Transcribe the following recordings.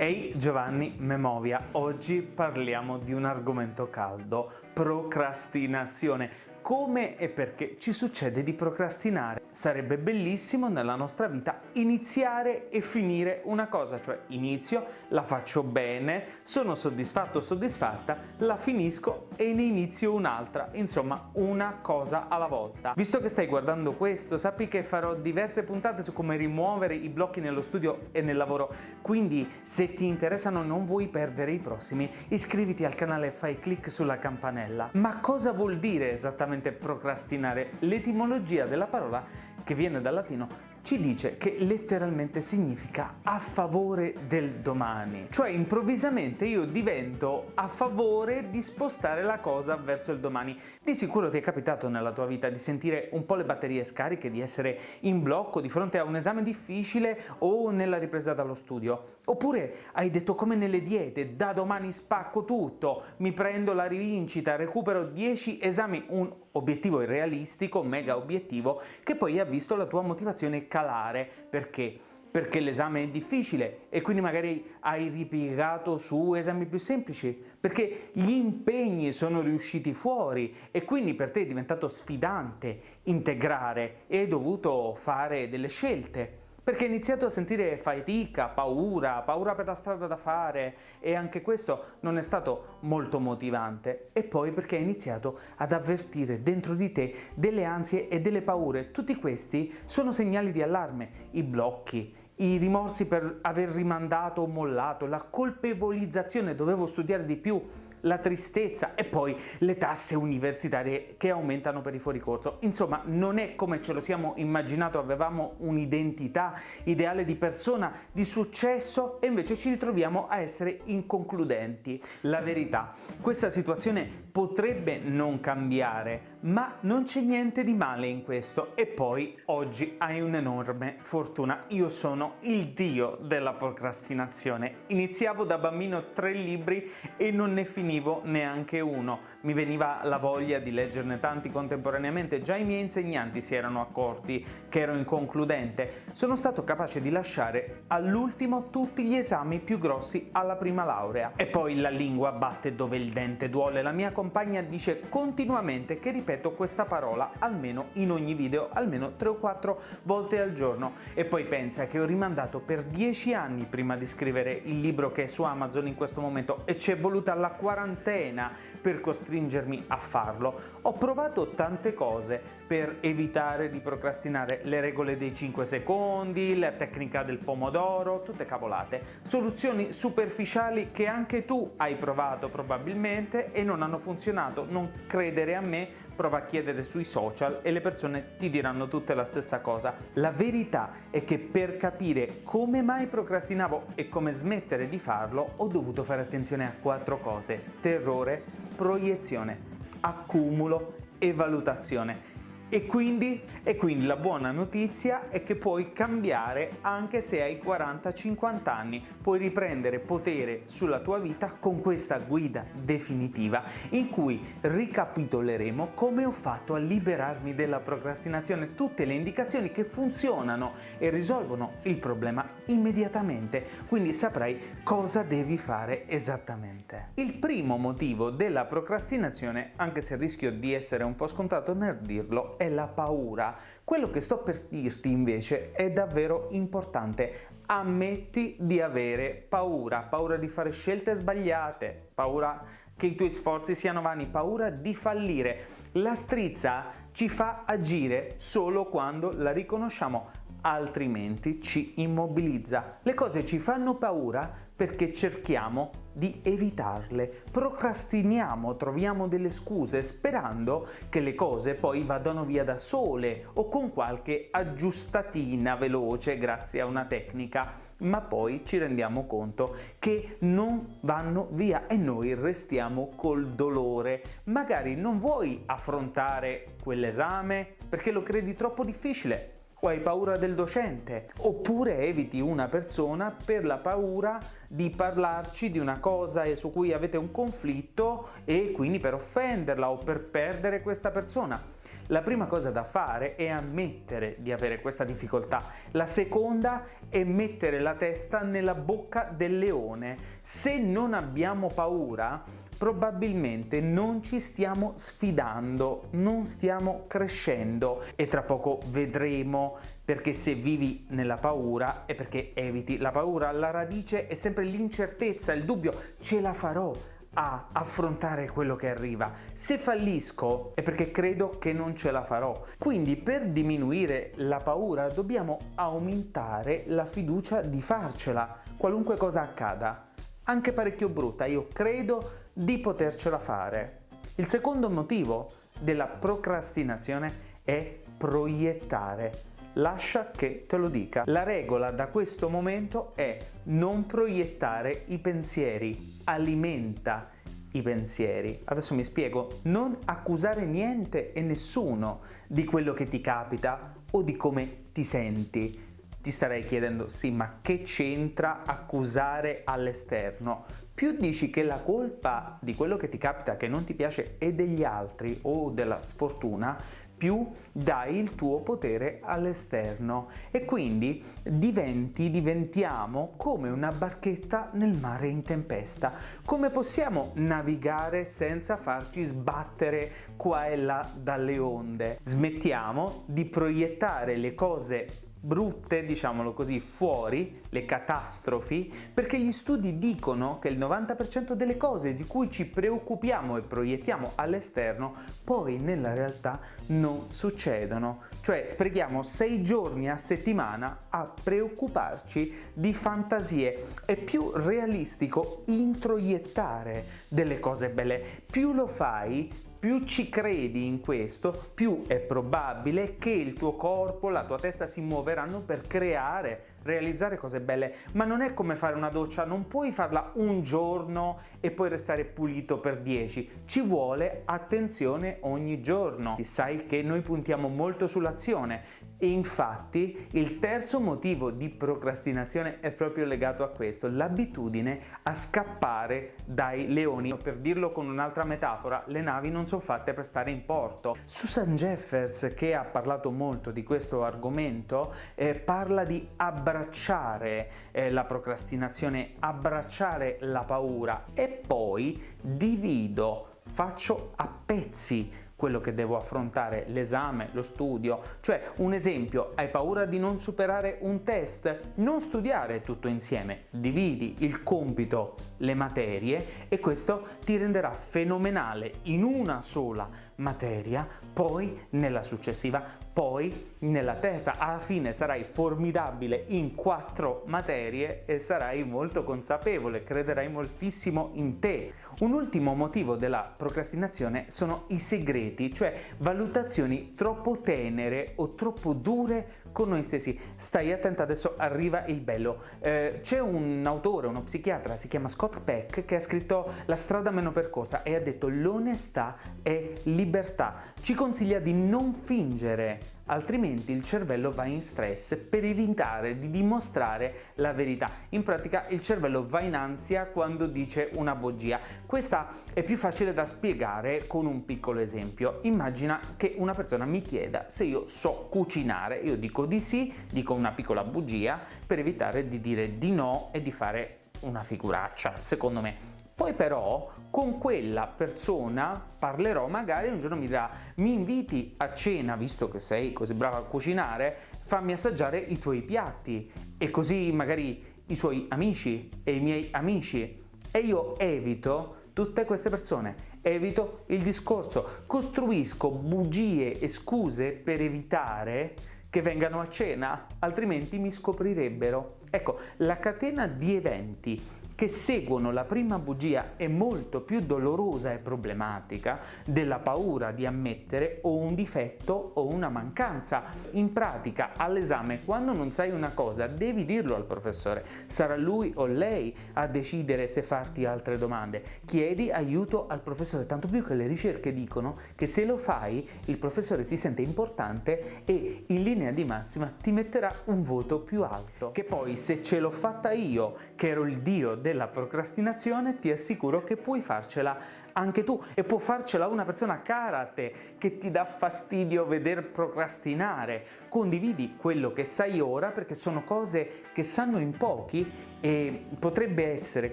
Ehi Giovanni Memovia, oggi parliamo di un argomento caldo, procrastinazione. Come e perché ci succede di procrastinare? Sarebbe bellissimo nella nostra vita iniziare e finire una cosa, cioè inizio, la faccio bene, sono soddisfatto o soddisfatta, la finisco e ne inizio un'altra, insomma una cosa alla volta. Visto che stai guardando questo, sappi che farò diverse puntate su come rimuovere i blocchi nello studio e nel lavoro, quindi se ti interessano non vuoi perdere i prossimi, iscriviti al canale e fai clic sulla campanella. Ma cosa vuol dire esattamente procrastinare? L'etimologia della parola che viene dal latino ci dice che letteralmente significa a favore del domani. Cioè improvvisamente io divento a favore di spostare la cosa verso il domani. Di sicuro ti è capitato nella tua vita di sentire un po' le batterie scariche, di essere in blocco di fronte a un esame difficile o nella ripresa dallo studio. Oppure hai detto come nelle diete, da domani spacco tutto, mi prendo la rivincita, recupero 10 esami, un obiettivo irrealistico, mega obiettivo, che poi ha visto la tua motivazione calare. Perché? Perché l'esame è difficile e quindi magari hai ripiegato su esami più semplici, perché gli impegni sono riusciti fuori e quindi per te è diventato sfidante integrare e hai dovuto fare delle scelte perché hai iniziato a sentire fatica, paura, paura per la strada da fare e anche questo non è stato molto motivante. E poi perché hai iniziato ad avvertire dentro di te delle ansie e delle paure. Tutti questi sono segnali di allarme, i blocchi, i rimorsi per aver rimandato o mollato, la colpevolizzazione, dovevo studiare di più, la tristezza e poi le tasse universitarie che aumentano per i fuoricorso. Insomma, non è come ce lo siamo immaginato, avevamo un'identità ideale di persona di successo e invece ci ritroviamo a essere inconcludenti. La verità, questa situazione potrebbe non cambiare, ma non c'è niente di male in questo e poi oggi hai un'enorme fortuna. Io sono il dio della procrastinazione. Iniziavo da bambino tre libri e non ne finivo neanche uno, mi veniva la voglia di leggerne tanti contemporaneamente, già i miei insegnanti si erano accorti che ero inconcludente, sono stato capace di lasciare all'ultimo tutti gli esami più grossi alla prima laurea. E poi la lingua batte dove il dente duole, la mia compagna dice continuamente che ripeto questa parola almeno in ogni video, almeno 3 o 4 volte al giorno e poi pensa che ho rimandato per 10 anni prima di scrivere il libro che è su Amazon in questo momento e ci è voluta la quarantena per costringermi a farlo. Ho provato tante cose per evitare di procrastinare, le regole dei 5 secondi, la tecnica del pomodoro, tutte cavolate. Soluzioni superficiali che anche tu hai provato probabilmente e non hanno funzionato. Non credere a me, prova a chiedere sui social e le persone ti diranno tutte la stessa cosa. La verità è che per capire come mai procrastinavo e come smettere di farlo ho dovuto fare attenzione a quattro cose. Terrore, proiezione, accumulo e valutazione. E quindi, e quindi, la buona notizia è che puoi cambiare anche se hai 40-50 anni, puoi riprendere potere sulla tua vita con questa guida definitiva in cui ricapitoleremo come ho fatto a liberarmi della procrastinazione, tutte le indicazioni che funzionano e risolvono il problema immediatamente, quindi saprai cosa devi fare esattamente. Il primo motivo della procrastinazione, anche se rischio di essere un po' scontato nel dirlo, è la paura. Quello che sto per dirti invece è davvero importante. Ammetti di avere paura, paura di fare scelte sbagliate, paura che i tuoi sforzi siano vani, paura di fallire. La strizza ci fa agire solo quando la riconosciamo, altrimenti ci immobilizza. Le cose ci fanno paura perché cerchiamo di evitarle, procrastiniamo, troviamo delle scuse sperando che le cose poi vadano via da sole o con qualche aggiustatina veloce grazie a una tecnica, ma poi ci rendiamo conto che non vanno via e noi restiamo col dolore. Magari non vuoi affrontare quell'esame perché lo credi troppo difficile, o hai paura del docente, oppure eviti una persona per la paura di parlarci di una cosa su cui avete un conflitto e quindi per offenderla o per perdere questa persona. La prima cosa da fare è ammettere di avere questa difficoltà. La seconda è mettere la testa nella bocca del leone. Se non abbiamo paura, probabilmente non ci stiamo sfidando, non stiamo crescendo e tra poco vedremo perché se vivi nella paura è perché eviti la paura. La radice è sempre l'incertezza, il dubbio, ce la farò, a affrontare quello che arriva. Se fallisco è perché credo che non ce la farò. Quindi per diminuire la paura dobbiamo aumentare la fiducia di farcela, qualunque cosa accada. Anche parecchio brutta, io credo di potercela fare. Il secondo motivo della procrastinazione è proiettare. Lascia che te lo dica. La regola da questo momento è non proiettare i pensieri, alimenta i pensieri. Adesso mi spiego, non accusare niente e nessuno di quello che ti capita o di come ti senti. Ti starei chiedendo, sì, ma che c'entra accusare all'esterno? Più dici che la colpa di quello che ti capita che non ti piace è degli altri o della sfortuna, più dai il tuo potere all'esterno e quindi diventi, diventiamo come una barchetta nel mare in tempesta. Come possiamo navigare senza farci sbattere qua e là dalle onde? Smettiamo di proiettare le cose brutte, diciamolo così, fuori, le catastrofi, perché gli studi dicono che il 90% delle cose di cui ci preoccupiamo e proiettiamo all'esterno poi nella realtà non succedono. Cioè sprechiamo sei giorni a settimana a preoccuparci di fantasie. È più realistico introiettare delle cose belle. Più lo fai, più ci credi in questo, più è probabile che il tuo corpo, la tua testa si muoveranno per creare realizzare cose belle, ma non è come fare una doccia, non puoi farla un giorno e poi restare pulito per 10, ci vuole attenzione ogni giorno. Sai che noi puntiamo molto sull'azione e infatti il terzo motivo di procrastinazione è proprio legato a questo, l'abitudine a scappare dai leoni. Per dirlo con un'altra metafora, le navi non sono fatte per stare in porto. Susan Jeffers, che ha parlato molto di questo argomento, eh, parla di abbracciare eh, la procrastinazione, abbracciare la paura e poi divido, faccio a pezzi quello che devo affrontare, l'esame, lo studio. Cioè, un esempio, hai paura di non superare un test? Non studiare tutto insieme, dividi il compito, le materie e questo ti renderà fenomenale in una sola materia, poi nella successiva, poi nella terza. Alla fine sarai formidabile in quattro materie e sarai molto consapevole, crederai moltissimo in te. Un ultimo motivo della procrastinazione sono i segreti, cioè valutazioni troppo tenere o troppo dure con noi stessi. Stai attento, adesso arriva il bello. Eh, C'è un autore, uno psichiatra, si chiama Scott Peck, che ha scritto La strada meno percorsa e ha detto l'onestà è libertà. Ci consiglia di non fingere altrimenti il cervello va in stress per evitare di dimostrare la verità. In pratica il cervello va in ansia quando dice una bugia. Questa è più facile da spiegare con un piccolo esempio. Immagina che una persona mi chieda se io so cucinare, io dico di sì, dico una piccola bugia per evitare di dire di no e di fare una figuraccia, secondo me. Poi però con quella persona parlerò, magari un giorno mi dirà mi inviti a cena, visto che sei così brava a cucinare, fammi assaggiare i tuoi piatti. E così magari i suoi amici e i miei amici. E io evito tutte queste persone, evito il discorso, costruisco bugie e scuse per evitare che vengano a cena, altrimenti mi scoprirebbero. Ecco, la catena di eventi che seguono la prima bugia è molto più dolorosa e problematica della paura di ammettere o un difetto o una mancanza. In pratica all'esame quando non sai una cosa devi dirlo al professore, sarà lui o lei a decidere se farti altre domande. Chiedi aiuto al professore, tanto più che le ricerche dicono che se lo fai il professore si sente importante e in linea di massima ti metterà un voto più alto. Che poi se ce l'ho fatta io, che ero il dio del della procrastinazione ti assicuro che puoi farcela anche tu e può farcela una persona cara a te che ti dà fastidio veder procrastinare. Condividi quello che sai ora perché sono cose che sanno in pochi e potrebbe essere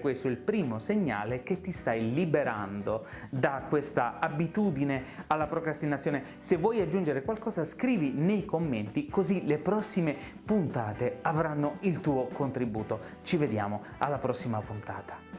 questo il primo segnale che ti stai liberando da questa abitudine alla procrastinazione. Se vuoi aggiungere qualcosa scrivi nei commenti così le prossime puntate avranno il tuo contributo. Ci vediamo alla prossima puntata.